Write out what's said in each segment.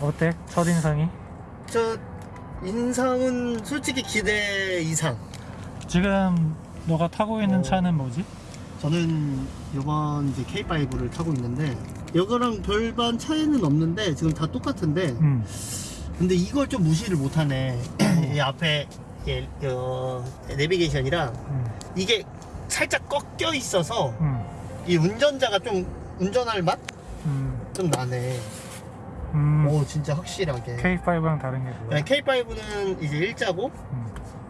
어때? 첫인상이? 저 인상은 솔직히 기대 이상. 지금 너가 타고 있는 어. 차는 뭐지? 저는 이번 이제 K5를 타고 있는데 이거랑 별반 차이는 없는데 지금 다 똑같은데 음. 근데 이걸 좀 무시를 못하네. 이 앞에 이, 어, 내비게이션이랑 음. 이게 살짝 꺾여 있어서 음. 이 운전자가 좀 운전할 맛좀 음. 나네. 음. 오 진짜 확실하게. K5랑 다른 게 뭐야? K5는 이제 일자고 음.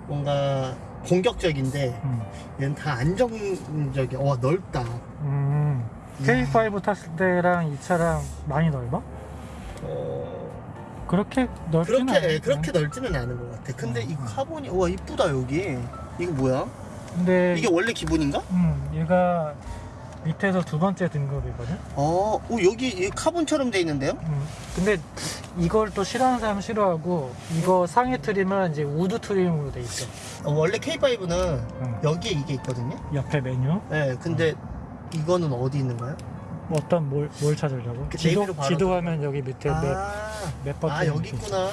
뭔가 공격적인데 음. 얘는 다 안정적이야. 와 넓다. 음. K5 탔을 때랑 이 차랑 많이 넓어? 어... 그렇게 넓지는 그렇게. 그렇게 넓지는 않은 것 같아. 근데 이 음. 카본이 와 이쁘다 여기. 이거 뭐야? 근데 이게 원래 기본인가? 음, 얘가 밑에서 두 번째 등급이거든. 어, 오 여기 이 카본처럼 돼 있는데요? 음. 근데 이걸 또 싫어하는 사람 싫어하고 이거 상위 trim은 이제 wood trim으로 돼 있어. 어, 원래 K5는 음. 여기에 이게 있거든요. 옆에 메뉴. 네, 근데 이거는 어디 있는 거야? 어떤 뭘, 뭘 찾으려고? 그 지도, 지도화면 여기 밑에 map, 아, map 버튼 아 여기 있구나.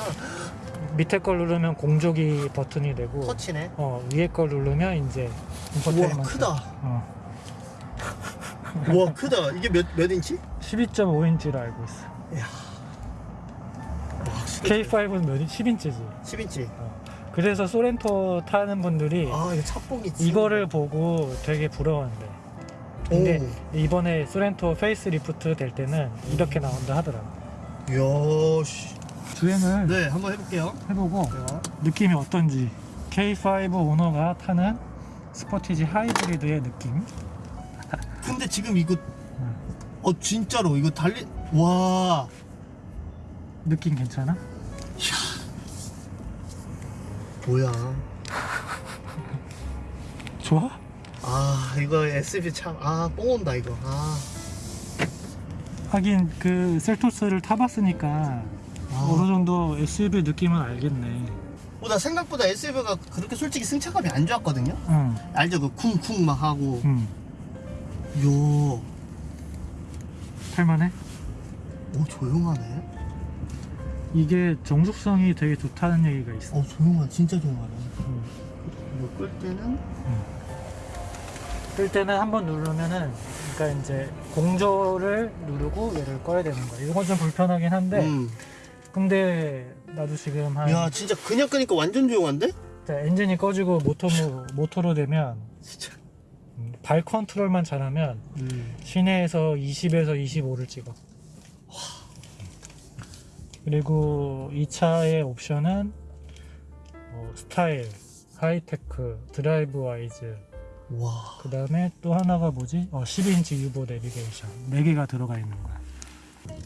밑에 걸 누르면 공조기 버튼이 되고 터치네. 어, 위에 걸 누르면 이제 우와 인포테인먼트. 크다. 어, 우와 크다. 이게 몇 몇 인치? 12.5인치로 알고 있어. 이야. 와, 확실히 K5는 몇 인? 10인치지. 10인치. 그래서 소렌토 타는 분들이 아 이거 차봉이 이거를 보고 되게 부러워한대. 근데 이번에 소렌토 페이스 리프트 될 때는 이렇게 나온다 하더라고. 이야 씨. 주행을 네 한번 해볼게요. 해보고 자, 느낌이 어떤지 K5 오너가 타는 스포티지 하이브리드의 느낌 근데 지금 이거 어 진짜로 이거 달리 와 느낌 괜찮아? 뭐야? 좋아? 아 이거 SUV 참아 뽕 온다 이거. 아, 하긴 그 셀토스를 타봤으니까 아. 어느 정도 SUV 느낌은 알겠네 어, 나 생각보다 SUV가 그렇게 솔직히 승차감이 안 좋았거든요. 응, 알죠 그 쿵쿵 막 하고. 응 요. 탈만해? 오 조용하네. 이게 정숙성이 되게 좋다는 얘기가 있어 어 조용하네 진짜 조용하네. 응. 이거 끌 때는 끌 때는 한 번 누르면은 그러니까 이제 공조를 누르고 얘를 꺼야 되는 거야 이건 좀 불편하긴 한데 음. 근데 나도 지금 한 야 진짜 그냥 끄니까 완전 조용한데? 자, 엔진이 꺼지고 모터 모터로 되면 진짜. 음, 발 컨트롤만 잘하면 음. 시내에서 20에서 25를 찍어. 그리고 이 차의 옵션은 뭐 스타일, 하이테크, Drive Wise, 와. 그 다음에 또 하나가 뭐지? 어, 12인치 UVO 내비게이션 4개가 들어가 있는 거야.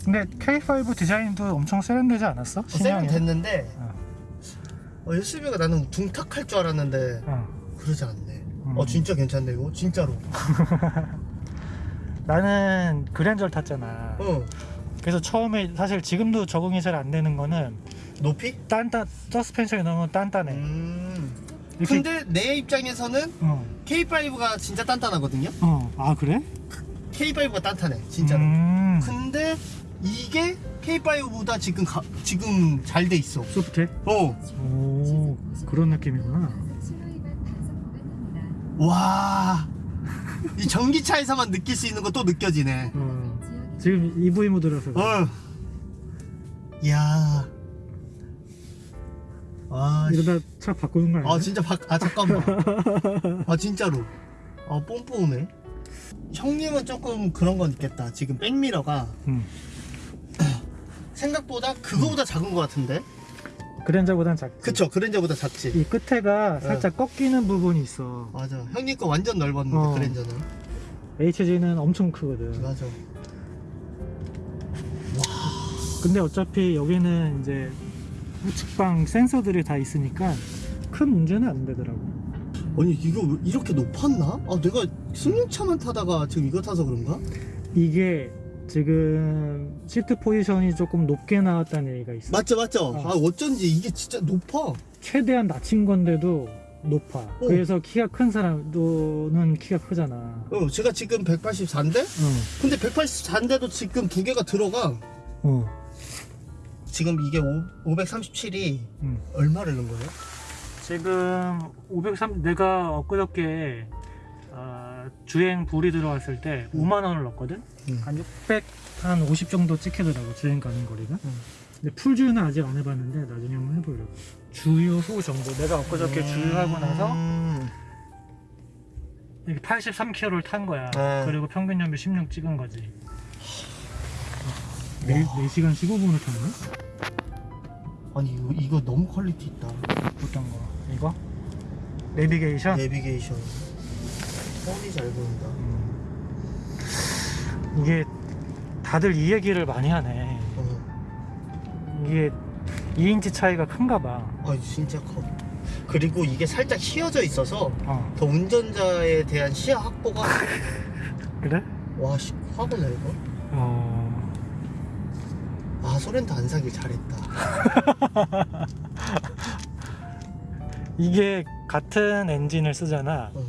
근데 K5 디자인도 엄청 세련되지 않았어? 세련됐는데 어. 어, SUV가 나는 둔탁할 줄 알았는데 어. 그러지 않네. 음. 어 진짜 괜찮네 이거 진짜로. 나는 그랜저를 탔잖아. 어 그래서 처음에 사실 지금도 적응이 잘 안 되는 거는 높이? 딴딴 서스펜션이 너무 단단해. 음. 근데 내 입장에서는 어. K5가 진짜 단단하거든요. 어. 아 그래? K5가 단단해 진짜로. 음. 근데 이게 K5보다 지금 가, 지금 잘 돼 있어. 소프트? 어. 오 그런 느낌이구나. 와. 이 전기차에서만 느낄 수 있는 거 또 느껴지네. 어. 지금 EV 모드라서. 어. 야. 아, 씨. 이러다 차 바꾸는 거 아니야? 아 진짜 바, 아 잠깐만. 아 진짜로. 아 뽕뽕하네. 형님은 조금 그런 건 있겠다. 지금 백미러가 응. 생각보다 그거보다 작은 것 같은데. 그랜저보단 작지. 그쵸 그랜저보다 작지. 이 끝에가 살짝 꺾이는 부분이 있어. 맞아. 형님 거 완전 넓었는데 어. 그랜저는. HG는 엄청 크거든. 맞아. 근데 어차피 여기는 이제 우측방 센서들이 다 있으니까 큰 문제는 안 되더라고. 아니 이거 왜 이렇게 높았나? 아 내가 승용차만 타다가 지금 이거 타서 그런가? 이게 지금 시트 포지션이 조금 높게 나왔다는 얘기가 있어. 맞죠 맞죠. 어. 아 어쩐지 이게 진짜 높아. 최대한 낮춘 건데도 높아. 그래서 키가 큰 사람도는 키가 크잖아. 어 제가 지금 184인데 어. 근데 184인데도 지금 두 개가 들어가. 어. 지금 이게 537이 음. 얼마를 넣은 거예요? 지금 지금 503 내가 엊그저께 아, 주행 불이 들어왔을 때 음. 5만 원을 넣었거든. 음. 한 600, 한 50 정도 찍히더라고 주행 가는 거리가. 음. 근데 풀 주유는 아직 안 해봤는데 나중에 한번 해보려고. 주유 후 정도. 내가 엊그저께 주유하고 나서 음. 이게 83km를 탄 거야. 네. 그리고 평균 연비 16 찍은 거지. 4, 4시간 15분을 탔네? 아니 이거, 이거 너무 quality 있다 어떤 거? 이거? 내비게이션? 내비게이션 훤히 잘 보인다 음. 이게 다들 이 얘기를 많이 하네. 어. 이게 2인치 차이가 큰가 봐. 아 진짜 커 그리고 이게 살짝 휘어져 있어서 어. 더 운전자에 대한 시야 확보가 그래? 와 씨, 화보네 이거 어. 아 소렌토 안 사길 잘했다 이게 같은 엔진을 쓰잖아. 어.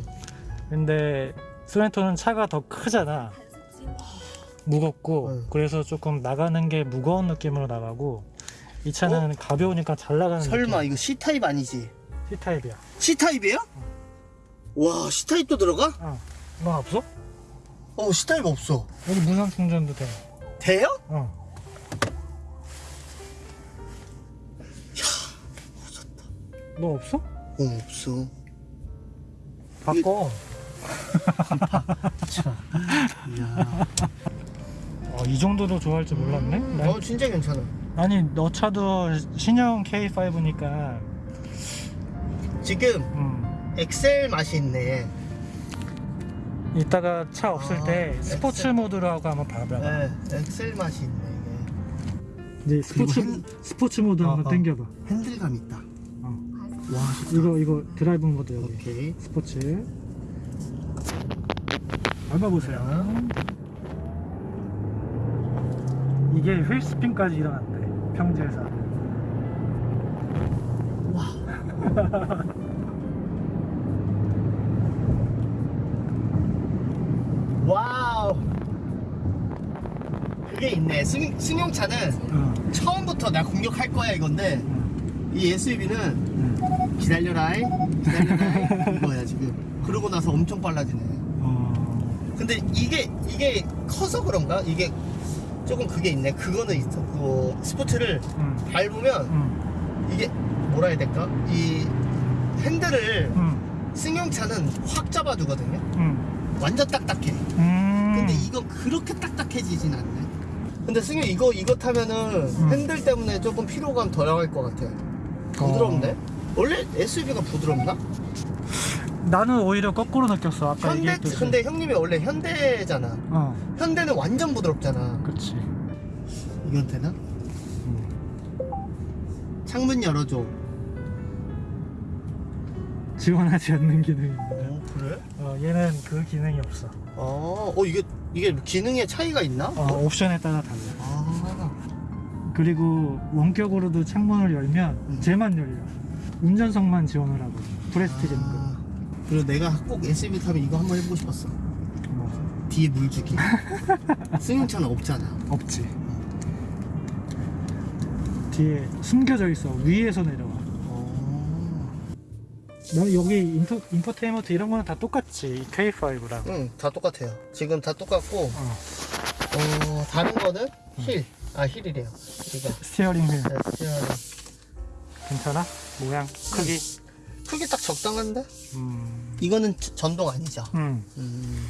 근데 소렌토는 차가 더 크잖아. 무겁고 응. 그래서 조금 나가는 게 무거운 느낌으로 나가고 이 차는 가벼우니까 잘 나가는 설마 느낌. 이거 C타입 아니지? C타입이야. C타입이에요? 와 C타입도 들어가? 어. 너 없어? 어 C타입 없어 여기 무선 충전도 돼. 돼요? 어. 너 없어? 어 없어 바꿔. 이 야 어, 이 정도로 좋아할 줄 몰랐네. 음, 난- 어 진짜 괜찮아 아니 너 차도 신형 K5니까 지금 음, 엑셀 맛이 있네 이따가 차 없을 아, 때 스포츠 엑셀. 모드로 하고 한번 봐봐. 네 엑셀 맛이 있네 이제 스포츠 그리고 핸- 스포츠 모드 어, 한번 어. 당겨봐. 핸들감 있다 어. 와 좋다 이거 이거 드라이브 모드 여기 오케이 스포츠. 밟아보세요. 이게 wheel spin까지 일어난대 평지에서. 와우 그게 있네 승, 승용차는 어. 처음부터 내가 공격할 거야 이건데 음, 이 SUV는 음. 기다려라이 기다려라이 이거야 지금 그러고 나서 엄청 빨라지네 어. 근데 이게 이게 커서 그런가 이게 조금 그게 있네 그거는 있어 그 스포츠를 음. 밟으면 음. 이게 뭐라 해야 될까 이 핸들을 음. 승용차는 확 잡아주거든요 음. 완전 딱딱해 음. 근데 이건 그렇게 딱딱해지진 않네 근데 승용 이거 이거 타면은 음. 핸들 때문에 조금 피로감 덜할 것 같아 부드럽네 어. 원래 SUV가 부드럽나? 나는 오히려 거꾸로 느꼈어. 아까 현대 얘기했듯이. 근데 형님이 원래 현대잖아 어, 현대는 완전 부드럽잖아 그렇지. 이건 되나? 음. 창문 열어줘 지원하지 않는 기능입니다. 어 그래? 어, 얘는 그 기능이 없어. 어, 어 이게 이게 기능에 차이가 있나? 어, 옵션에 따라 달라. 아, 그리고 원격으로도 창문을 열면 음. 쟤만 열려. 운전석만 지원을 하고. 는 아. 그 리고 내가 꼭 SUV 타면 이거 한번 해보고 싶었어 뭐 뒤에 물 주기 승용차는 없잖아 없지. 뒤에 숨겨져 있어. 위에서 내려와. 어... 나 여기 인터, 인포테인먼트 이런 거는 다 똑같지. K5랑. 응 다 똑같아요 지금 다 똑같고 어, 어 다른 거는 휠. 아 휠이래요 이거 steering wheel 네, steering. 괜찮아? 모양, 크기. 크게 딱 적당한데? 음. 이거는 저- 전동 아니죠? 음. 음.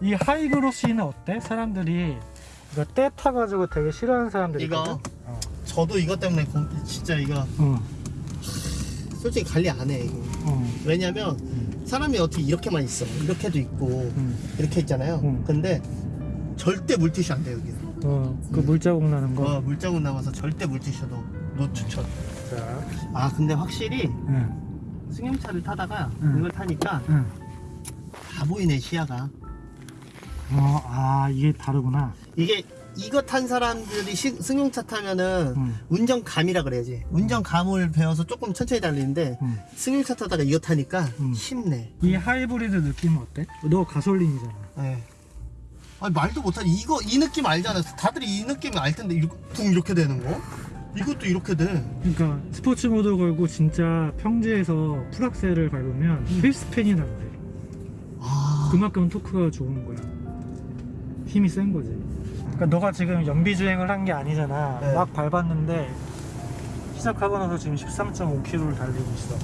이 high glossy는 어때? 사람들이 이거 때 타가지고 되게 싫어하는 사람들이 이거? 있거든? 어. 저도 이것 때문에 고- 진짜 이거 응. 솔직히 관리 안 해 이거 응. 왜냐면 사람이 어떻게 이렇게만 있어 이렇게도 있고 응. 이렇게 있잖아요 응. 근데 절대 물티슈 안돼 여기 어, 그 물자국 나는 거. 어, 물자국 남아서 절대 물티슈도 no 추천 자. 아 근데 확실히 응. 승용차를 타다가 응. 이걸 타니까 응. 다 보이네 시야가 어, 아, 이게 다르구나. 이게 이거 탄 사람들이 시- 승용차 타면은 응. 운전감이라 그래야지 운전감을 배워서 조금 천천히 달리는데 응. 승용차 타다가 이거 타니까 음. 쉽네 이 하이브리드 느낌은 어때? 너 가솔린이잖아. 네. 아니 말도 못하니 이거 이 느낌 알잖아 다들 이 느낌 알 텐데 이렇게, 둥 이렇게 되는 거 이것도 이렇게 돼. 그러니까 스포츠 모드 걸고 진짜 평지에서 풀악셀을 밟으면 휠스팬이 나는데 아. 그만큼 토크가 좋은 거야. 힘이 센 거지. 그러니까 너가 지금 연비 주행을 한 게 아니잖아. 네. 막 밟았는데 시작하고 나서 지금 13.5km를 달리고 있어.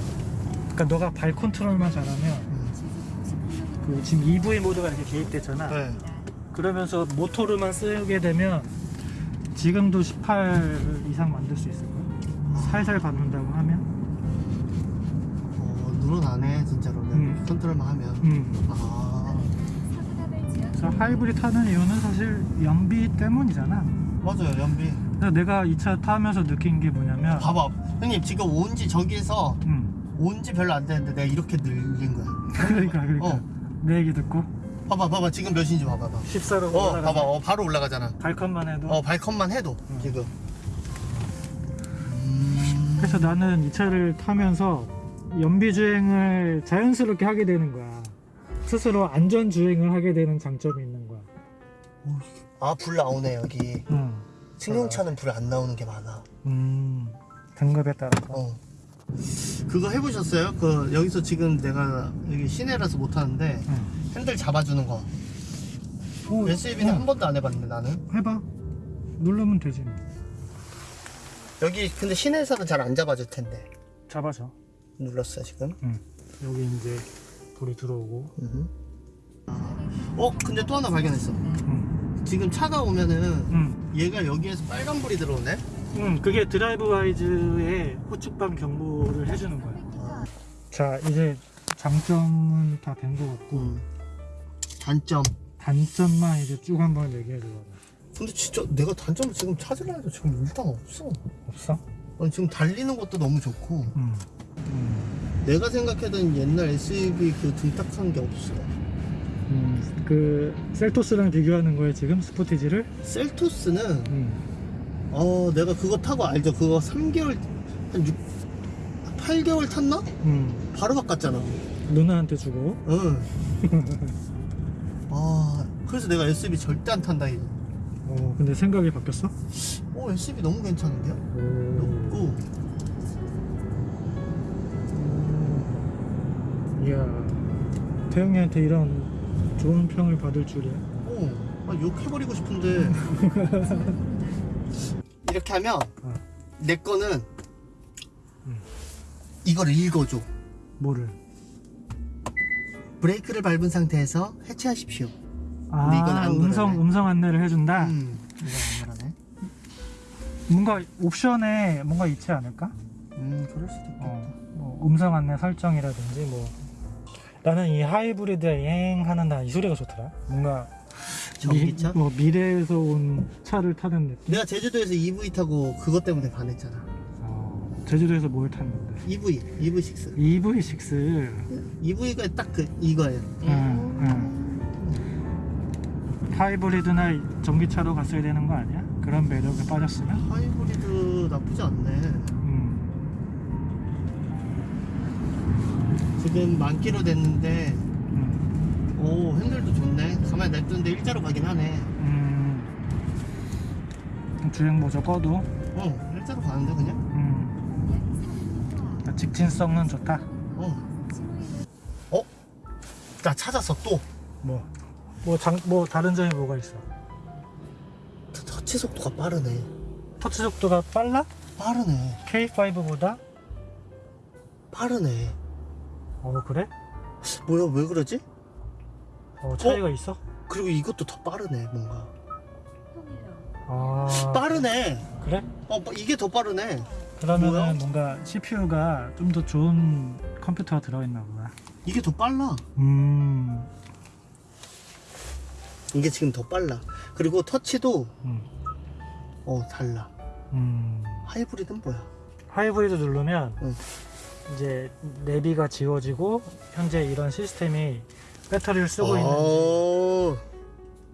그러니까 너가 발 컨트롤만 잘하면 음. 그 지금 EV 모드가 이렇게 개입됐잖아. 네. 그러면서 모터로만 쓰게 되면 지금도 18 이상 만들 수 있을 거야. 살살 밟는다고 하면. 어, 늘어나네 진짜로는. 음. 컨트롤만 하면. 음. 아. 그래서 하이브리드 타는 이유는 사실 연비 때문이잖아. 맞아요 연비. 그래서 내가 이 차 타면서 느낀 게 뭐냐면, 봐봐. 형님 지금 온지 저기에서 음, 온지 별로 안 되는데 내가 이렇게 늘린 거야. 그러니까 그러니까 어. 내 얘기 듣고 봐봐 봐봐 지금 몇인지 봐봐 봐 봐. 14로 어 올라가. 봐봐 어 바로 올라가잖아. 발컨만 해도. 어 발컨만 해도 음. 지금. 음. 그래서 나는 이 차를 타면서 연비 주행을 자연스럽게 하게 되는 거야. 스스로 안전 주행을 하게 되는 장점이 있는 거야. 아 불 나오네 여기. 음, 승용차는 불 안 나오는 게 많아. 음 등급에 따라서. 어. 그거 해보셨어요? 그 여기서 지금 내가 여기 시내라서 못 하는데 음. 핸들 잡아주는 거. 오, SUV는 어, 한 번도 안 해봤는데 나는. 해봐. 누르면 되지. 여기 근데 시내에서는 잘 안 잡아줄 텐데. 잡아줘. 눌렀어 지금. 응. 여기 이제 불이 들어오고. 음. 어 근데 또 하나 발견했어. 응. 지금 차가 오면은 응. 얘가 여기에서 빨간 불이 들어오네. 응. 그게 드라이브 와이즈의 호축방 경보를 해주는 거야. 아, 자, 이제 장점은 다 된 것 같고 음. 단점. 단점만 이제 쭉 한번 얘기해 줘. 근데 진짜 내가 단점을 지금 찾으려 해도 지금 일단 없어. 없어? 아니, 지금 달리는 것도 너무 좋고 응. 음. 내가 생각했던 옛날 SUV 그 등딱한 게 없어. 음. 그 셀토스랑 비교하는 거에 지금 스포티지를. 셀토스는 음. 어 내가 그거 타고 알죠? 그거 3개월 한 6, 8개월 탔나? 음. 바로 바꿨잖아. 누나한테 주고. 응. 아 그래서 내가 SUV 절대 안 탄다 이거. 어, 근데 생각이 바뀌었어? 오 SUV 너무 괜찮은데요? 오. 높고 이야. 태영이한테 이런 좋은 평을 받을 줄이야. 오 아, 욕해버리고 싶은데 이렇게 하면 어. 내 거는 음. 이걸 읽어줘. 뭐를? 브레이크를 밟은 상태에서 해체하십시오. 아, 이건 안 음성 그러네. 음성 안내를 해준다. 음. 뭔가 옵션에 뭔가 있지 않을까? 음, 그럴 수도 있겠다. 어, 뭐 음성 안내 설정이라든지 뭐. 나는 이 하이브리드 여행하는 나 이 소리가 좋더라. 뭔가 전기차? 미, 뭐 미래에서 온 차를 타는 느낌. 내가 제주도에서 EV 타고 그것 때문에 반했잖아. 어, 제주도에서 뭘 탔는데? EV, EV6. EV6. EV가 딱 그 이거예요. 응, 응. 하이브리드나 전기차로 갔어야 되는 거 아니야? 그런 매력에 빠졌으면? 하이브리드 나쁘지 않네. 음. 지금 만 킬로 됐는데, 음. 오 핸들도 좋네. 가만히 냅두는데 일자로 가긴 하네. 음. 주행 모조 꺼도 어, 일자로 가는데 그냥. 음. 직진성은 좋다. 어. 어? 나 찾았어 또. 뭐, 뭐, 장, 뭐 다른 점이 뭐가 있어? 터- 터치 속도가 빠르네. 터치 속도가 빨라? 빠르네. K5보다? 빠르네. 어 그래? 뭐야 왜 그러지? 어 차이가 있어? 그리고 이것도 더 빠르네 뭔가. 아 빠르네. 그래? 어 이게 더 빠르네. 그러면은? 뭔가 CPU가 좀 더 좋은 컴퓨터가 들어있나 보다. 이게 더 빨라. 음, 이게 지금 더 빨라. 그리고 터치도 음, 어 달라. 음. 하이브리드는 뭐야? 하이브리드 누르면 응. 이제 내비가 지워지고 현재 이런 시스템이 배터리를 쓰고 있는 어.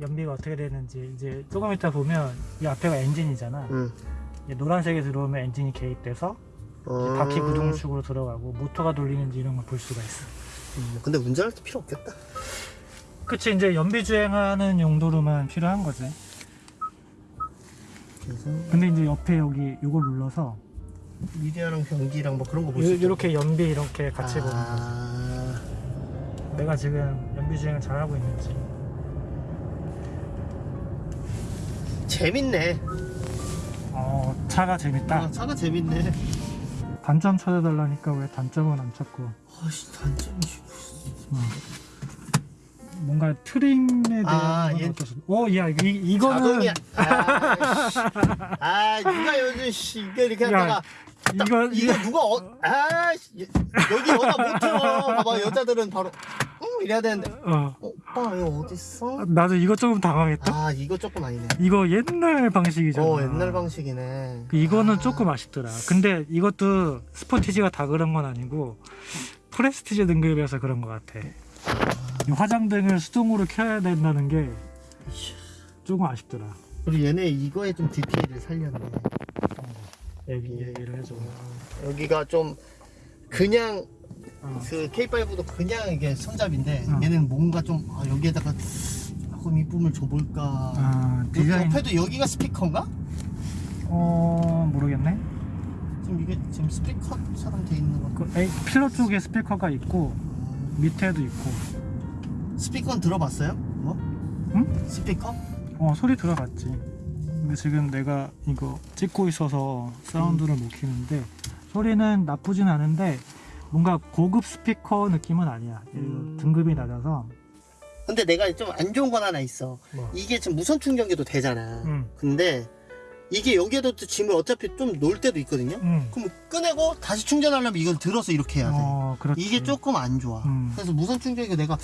연비가 어떻게 되는지 이제 조금 이따 보면 이 앞에가 엔진이잖아. 응. 이제 노란색이 들어오면 엔진이 개입돼서 어. 바퀴 구동축으로 들어가고 모터가 돌리는지 이런 걸 볼 수가 있어. 음, 근데 운전할 때 필요 없겠다. 그치 이제 연비 주행하는 용도로만 필요한 거지. 근데 이제 옆에 여기 이걸 눌러서 미디어랑 변기랑 뭐 그런 거볼수 있죠. 이렇게 연비 이렇게 같이 보는 거지. 아, 내가 지금 연비 주행을 잘하고 있는지. 재밌네. 어 차가 재밌다. 아, 차가 재밌네. 단점 찾아달라니까 왜 단점은 안 찾고. 아씨 단점이 어. 뭔가 트림에 대한 아, 건 얘- 어떠세요? 어, 야, 이, 이거는 자동이야. 아, 씨. 아, 누가 요즘 씨 이게 이렇게 야, 하다가 이거 이거 누가 어, 아, 씨, 여기 여자 못 들어. 봐봐 여자들은 바로 응 이래야 되는데. 어, 오빠 이거 어디 있어? 나도 이거 조금 당황했다. 아 이거 조금 아니네. 이거 옛날 방식이잖아. 어 옛날 방식이네. 그 이거는 아, 조금 아쉽더라. 근데 이것도 스포티지가 다 그런 건 아니고 프레스티지 등급이어서 그런 것 같아. 이 화장등을 수동으로 켜야 된다는 게 조금 아쉽더라. 그리고 얘네 이거에 좀 디테일을 살렸네. 얘기, 얘기를 해줘. 여기가 좀 그냥 어. 그 K5도 그냥 이게 손잡인데 어. 얘는 뭔가 좀 아, 여기에다가 조금 이쁨을 줘볼까. 아, 디자인, 옆에도 여기가 스피커인가? 어, 모르겠네. 지금 이게 지금 스피커처럼 돼 있는 거. 그 에이, 필러 쪽에 스피커가 있고 밑에도 있고. 스피커는 들어봤어요? 뭐? 응? 스피커? 어 소리 들어봤지 근데 지금 내가 이거 찍고 있어서 사운드를 못 키는데 소리는 나쁘진 않은데 뭔가 고급 스피커 느낌은 아니야 음. 등급이 낮아서 근데 내가 좀 안 좋은 건 하나 있어. 뭐. 이게 지금 무선 충전기도 되잖아. 응. 근데 이게 여기에도 또 짐을 어차피 좀 놓을 때도 있거든요. 응. 그럼 꺼내고 다시 충전하려면 이걸 들어서 이렇게 해야 돼. 어 이게 조금 안 좋아. 음. 그래서 무선 충전기가 내가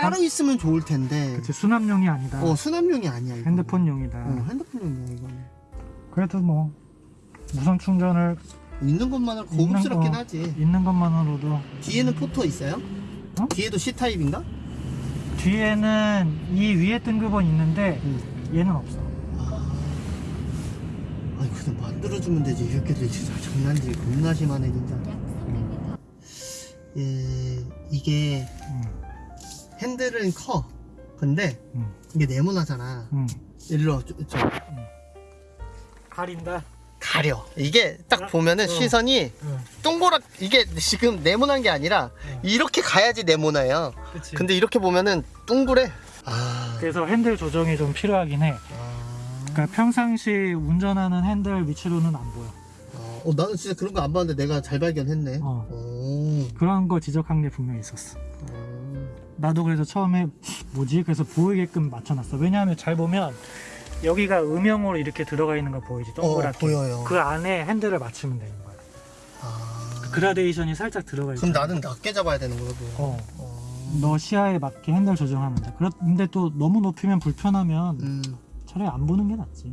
따로 있으면 좋을 텐데. 그치 수납용이 아니다 어 수납용이 아니야. 이거는. 핸드폰용이다 어 핸드폰용이야 이거는. 그래도 뭐 무선 충전을 있는 것만으로 있는 고급스럽긴 거- 하지. 있는 것만으로도 뒤에는 포토 있어요? 어? 뒤에도 C 타입인가? 뒤에는 이 위에 등급은 있는데 얘는 없어 아, 아니 그냥 만들어주면 되지 이렇게 되지 진짜 장난질 겁나 심하네 진짜. 예, 이게 응. 핸들은 커. 근데 응. 이게 네모나잖아. 응. 일로 저, 저, 가린다 가려. 이게 딱 어, 보면은 어. 시선이 응. 동그랗 이게 지금 네모난 게 아니라 어. 이렇게 가야지 네모나요. 그치 근데 이렇게 보면은 둥그래. 아. 그래서 핸들 조정이 좀 필요하긴 해 아. 그러니까 평상시 운전하는 핸들 위치로는 안 보여. 어, 어, 나는 진짜 그런 거 안 봤는데 내가 잘 발견했네. 어. 오. 그런 거 지적한 게 분명히 있었어. 어. 나도 그래서 처음에 뭐지? 그래서 보이게끔 맞춰놨어. 왜냐하면 잘 보면 여기가 음영으로 이렇게 들어가 있는 거 보이지? 어, 동그랗게. 보여요. 그 안에 핸들을 맞추면 되는 거야. 아. 그라데이션이 살짝 들어가 있어. 그럼 나는 낮게 잡아야 되는 거고. 어. 어. 너 시야에 맞게 핸들 조정하면 돼. 그런데 또 너무 높이면 불편하면 음. 차라리 안 보는 게 낫지.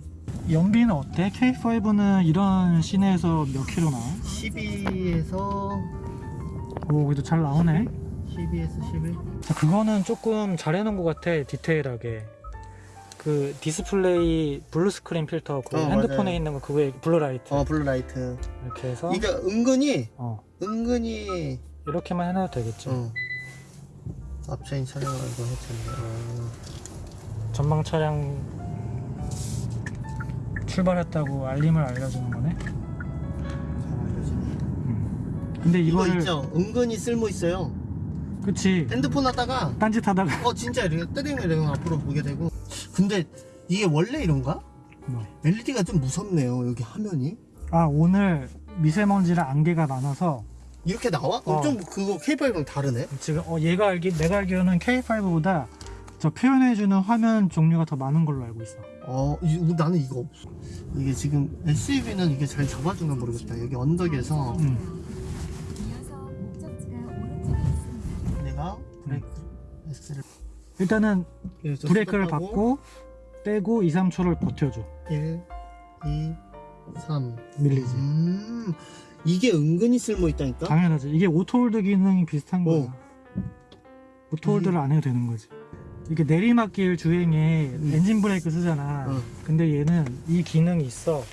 연비는 어때? K5는 이런 시내에서 몇 킬로 나와? 12에서 오, 그래도 잘 나오네. 12에서 11. 자, 그거는 조금 잘 해놓은 것 같아 디테일하게 그 디스플레이 blue screen filter 그 어, 핸드폰에 맞아요. 있는 거 그거에 blue light 어, blue light. 이렇게 해서 이게 은근히 어, 은근히 이렇게만 해놔도 되겠죠 어. 앞차인 촬영을 이거 했잖아. 어. 전방 차량 출발했다고 알림을 알려주는 거네 잘 알려지네. 근데 이거 이거를 있죠. 은근히 쓸모 있어요. 그치 핸드폰 하다가 딴짓 하다가 어 진짜 이렇게 뜨링을 이렇게 앞으로 보게 되고. 근데 이게 원래 이런가? 뭐. LED가 좀 무섭네요. 여기 화면이. 아 오늘 미세먼지랑 안개가 많아서 이렇게 나와? 어. 어. 좀 그거 K5랑 다르네. 지금 어, 얘가 알기 내가 알기로는 K5보다 저 표현해주는 화면 종류가 더 많은 걸로 알고 있어 어, 이- 나는 이거 없어. 이게 지금 SUV는 이게 잘 잡아주나 모르겠다. 여기 언덕에서 음. 브레이크 X를. 일단은 그래서 브레이크를 스톱하고 밟고 떼고 2, 3초를 버텨줘. 1, 2, 3. 밀리지. 음, 이게 은근히 쓸모 있다니까? 당연하지. 이게 auto hold 기능이 비슷한 거야. 어. auto hold를 안 해도 되는 거지. 이게 내리막길 주행에 엔진 브레이크 쓰잖아. 어. 근데 얘는 이 기능이 있어.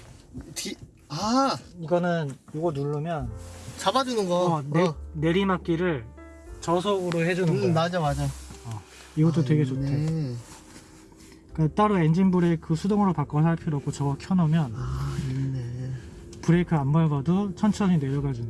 뒤, 아, 이거는 이거 누르면 잡아주는 거. 어, 내, 내리막길을 저속으로 해주는 음, 거야 맞아, 맞아. 이것도 아, 되게. 좋대 그러니까 그러니까 따로 엔진 브레이크 수동으로 바꿔서 할 필요 없고 저거 켜놓으면 아 브레이크 안 밟아도 천천히 내려가 주는